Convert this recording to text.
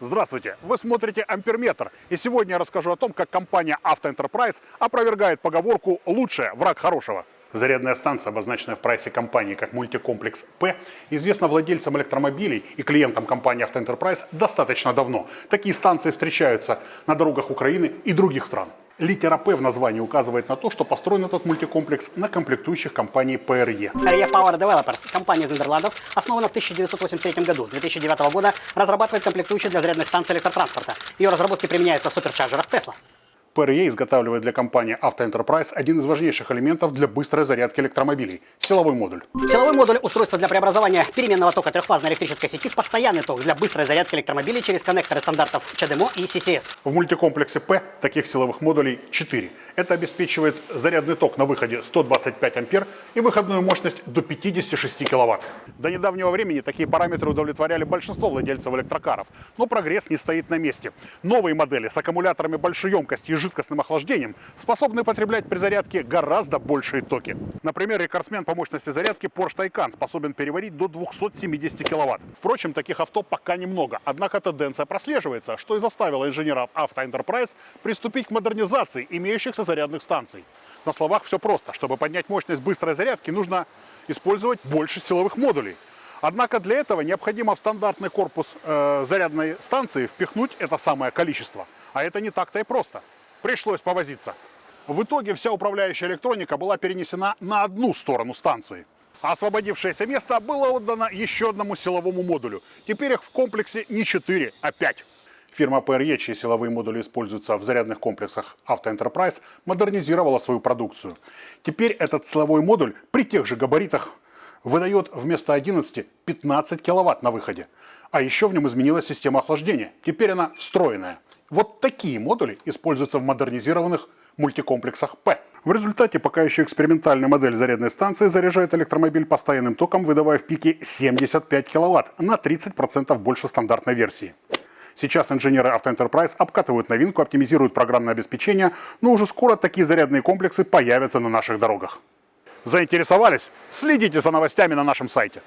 Здравствуйте! Вы смотрите Амперметр. И сегодня я расскажу о том, как компания AutoEnterprise опровергает поговорку «лучшее – враг хорошего». Зарядная станция, обозначенная в прайсе компании как мультикомплекс П, известна владельцам электромобилей и клиентам компании AutoEnterprise достаточно давно. Такие станции встречаются на дорогах Украины и других стран. Литера П в названии указывает на то, что построен этот мультикомплекс на комплектующих компании PRE. PRE Power Developers, компания из Нидерландов, основана в 1983 году. С 2009 года разрабатывает комплектующие для зарядных станций электротранспорта. Ее разработки применяются в supercharger ах Tesla. PRE изготавливает для компании Автоэнтерпрайз один из важнейших элементов для быстрой зарядки электромобилей – силовой модуль. Силовой модуль – устройство для преобразования переменного тока трехфазной электрической сети в постоянный ток для быстрой зарядки электромобилей через коннекторы стандартов CHAdeMO и CCS. В мультикомплексе P таких силовых модулей 4. Это обеспечивает зарядный ток на выходе 125 ампер и выходную мощность до 56 киловатт. До недавнего времени такие параметры удовлетворяли большинство владельцев электрокаров, но прогресс не стоит на месте. Новые модели с аккумуляторами большой емкости и жидкостным охлаждением способны потреблять при зарядке гораздо большие токи. Например, рекордсмен по мощности зарядки Porsche Taycan способен переварить до 270 киловатт. Впрочем, таких авто пока немного, однако тенденция прослеживается, что и заставило инженеров Auto Enterprise приступить к модернизации имеющихся зарядных станций. На словах все просто. Чтобы поднять мощность быстрой зарядки, нужно использовать больше силовых модулей. Однако для этого необходимо в стандартный корпус э, зарядной станции впихнуть это самое количество. А это не так-то и просто пришлось повозиться. В итоге вся управляющая электроника была перенесена на одну сторону станции. Освободившееся место было отдано еще одному силовому модулю. Теперь их в комплексе не 4, а 5. Фирма PRE, чьи силовые модули используются в зарядных комплексах Auto Enterprise, модернизировала свою продукцию. Теперь этот силовой модуль при тех же габаритах выдает вместо 11 15 киловатт на выходе. А еще в нем изменилась система охлаждения. Теперь она встроенная. Вот такие модули используются в модернизированных мультикомплексах П. В результате пока еще экспериментальная модель зарядной станции заряжает электромобиль постоянным током, выдавая в пике 75 кВт, на 30% больше стандартной версии. Сейчас инженеры Auto Enterprise обкатывают новинку, оптимизируют программное обеспечение, но уже скоро такие зарядные комплексы появятся на наших дорогах. Заинтересовались? Следите за новостями на нашем сайте.